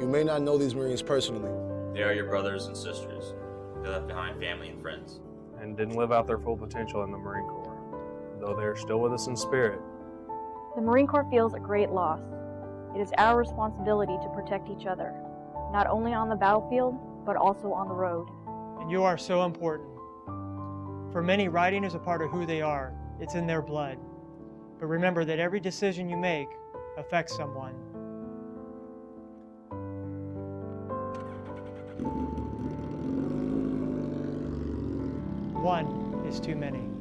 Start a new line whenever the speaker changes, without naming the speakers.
You may not know these Marines personally.
They are your brothers and sisters. They left behind family and friends.
and didn't live out their full potential in the Marine Corps, though they are still with us in spirit.
The Marine Corps feels a great loss. It is our responsibility to protect each other, not only on the battlefield, but also on the road.
and you are so important. For many, writing is a part of who they are, it's in their blood. But remember that every decision you make affects someone. One is too many.